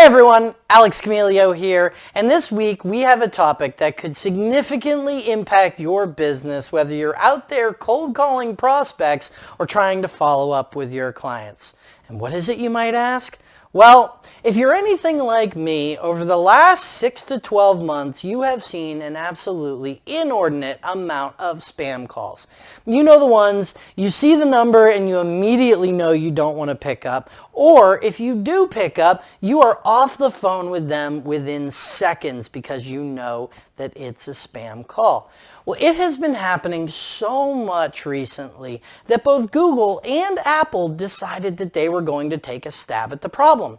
Hey everyone, Alex Camilio here, and this week we have a topic that could significantly impact your business whether you're out there cold calling prospects or trying to follow up with your clients. And what is it you might ask? Well, if you're anything like me, over the last 6 to 12 months, you have seen an absolutely inordinate amount of spam calls. You know the ones, you see the number and you immediately know you don't want to pick up, or if you do pick up, you are off the phone with them within seconds because you know that it's a spam call. Well, it has been happening so much recently that both Google and Apple decided that they were going to take a stab at the problem.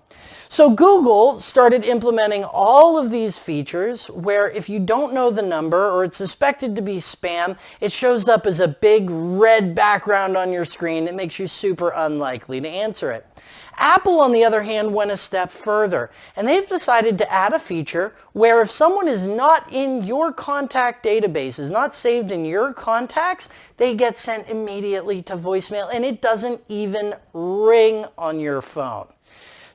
So Google started implementing all of these features where if you don't know the number or it's suspected to be spam, it shows up as a big red background on your screen that makes you super unlikely to answer it. Apple, on the other hand, went a step further, and they've decided to add a feature where if someone is not in your contact database, is not saved in your contacts, they get sent immediately to voicemail, and it doesn't even ring on your phone.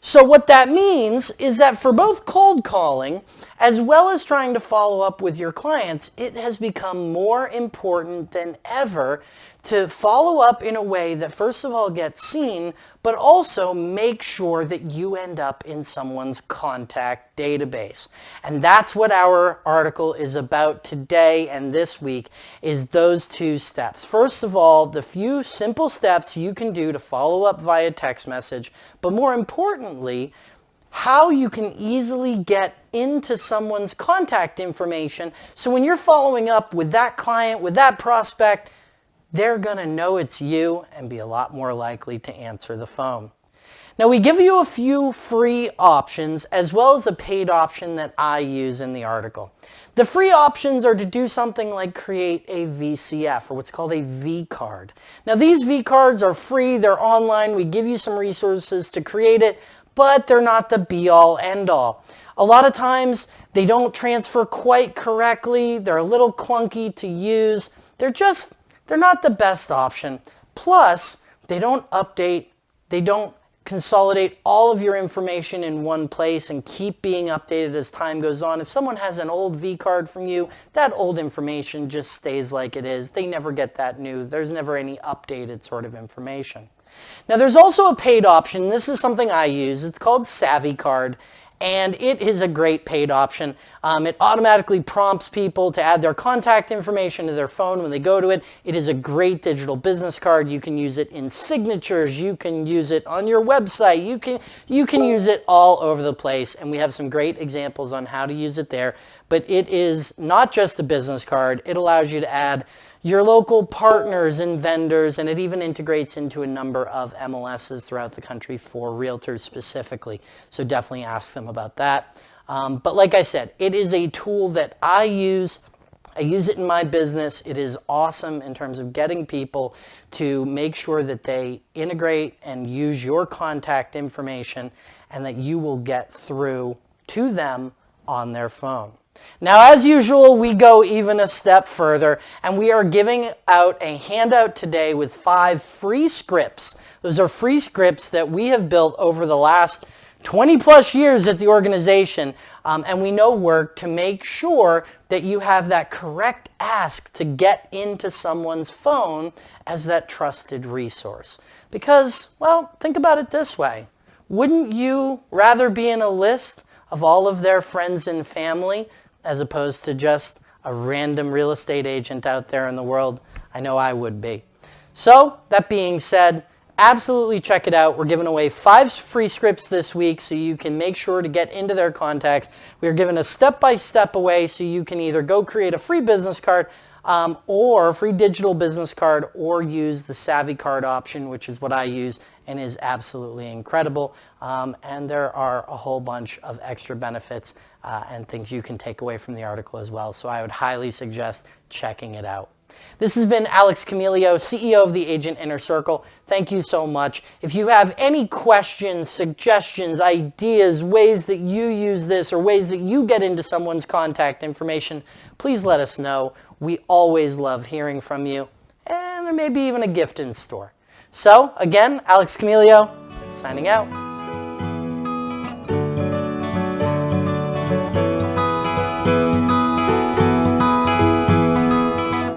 So what that means is that for both cold calling as well as trying to follow up with your clients, it has become more important than ever to follow up in a way that first of all gets seen, but also make sure that you end up in someone's contact database. And that's what our article is about today and this week is those two steps. First of all, the few simple steps you can do to follow up via text message, but more importantly, how you can easily get into someone's contact information. So when you're following up with that client, with that prospect, they're going to know it's you and be a lot more likely to answer the phone. Now we give you a few free options as well as a paid option that I use in the article. The free options are to do something like create a VCF or what's called a V card. Now these V cards are free, they're online, we give you some resources to create it, but they're not the be all end all. A lot of times they don't transfer quite correctly, they're a little clunky to use, they're just they're not the best option. Plus, they don't update, they don't consolidate all of your information in one place and keep being updated as time goes on. If someone has an old V card from you, that old information just stays like it is. They never get that new. There's never any updated sort of information. Now there's also a paid option. This is something I use. It's called Savvy Card and it is a great paid option. Um, it automatically prompts people to add their contact information to their phone when they go to it. It is a great digital business card. You can use it in signatures. You can use it on your website. You can, you can use it all over the place, and we have some great examples on how to use it there. But it is not just a business card. It allows you to add your local partners and vendors, and it even integrates into a number of MLSs throughout the country for realtors specifically. So definitely ask them about that. Um, but like I said, it is a tool that I use. I use it in my business. It is awesome in terms of getting people to make sure that they integrate and use your contact information and that you will get through to them on their phone. Now, as usual, we go even a step further, and we are giving out a handout today with five free scripts. Those are free scripts that we have built over the last 20 plus years at the organization, um, and we know work to make sure that you have that correct ask to get into someone's phone as that trusted resource. Because, well, think about it this way. Wouldn't you rather be in a list of all of their friends and family as opposed to just a random real estate agent out there in the world. I know I would be. So that being said, absolutely check it out. We're giving away five free scripts this week so you can make sure to get into their contacts. We are giving a step-by-step -step away so you can either go create a free business card um, or free digital business card or use the Savvy card option, which is what I use and is absolutely incredible. Um, and there are a whole bunch of extra benefits uh, and things you can take away from the article as well. So I would highly suggest checking it out. This has been Alex Camilio, CEO of the Agent Inner Circle. Thank you so much. If you have any questions, suggestions, ideas, ways that you use this or ways that you get into someone's contact information, please let us know. We always love hearing from you. And there may be even a gift in store. So again, Alex Camilio, signing out.